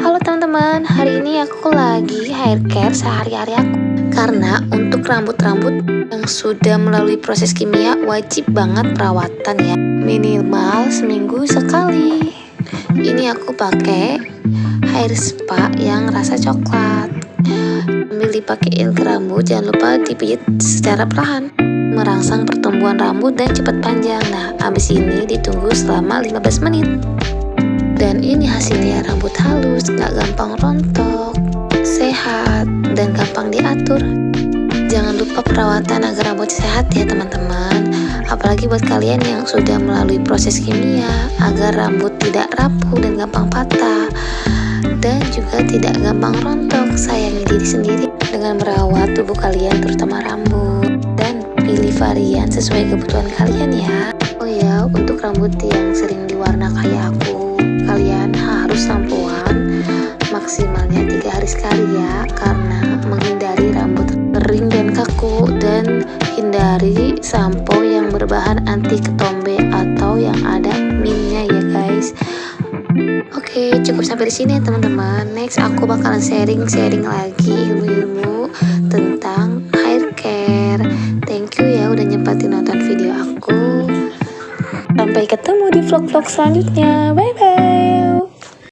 Halo teman-teman, hari ini aku lagi hair care sehari-hari aku. Karena untuk rambut-rambut yang sudah melalui proses kimia wajib banget perawatan ya. Minimal seminggu sekali. Ini aku pakai hair spa yang rasa coklat. Sambil dipakein ke rambut, jangan lupa dipijit secara perlahan merangsang pertumbuhan rambut dan cepat panjang. Nah, abis ini ditunggu selama 15 menit. Dan ini hasilnya rambut halus, gak gampang rontok, sehat, dan gampang diatur. Jangan lupa perawatan agar rambut sehat ya teman-teman. Apalagi buat kalian yang sudah melalui proses kimia agar rambut tidak rapuh dan gampang patah dan juga tidak gampang rontok. Sayangi diri sendiri dengan merawat tubuh kalian terutama rambut varian sesuai kebutuhan kalian ya oh ya untuk rambut yang sering diwarna kayak aku kalian harus sampoan maksimalnya tiga hari sekali ya karena menghindari rambut kering dan kaku dan hindari sampo yang berbahan anti ketombe atau yang ada minnya ya guys Oke, cukup sampai di sini teman-teman. Next aku bakalan sharing-sharing lagi udah nyempatin nonton video aku. Sampai ketemu di vlog-vlog selanjutnya. Bye-bye.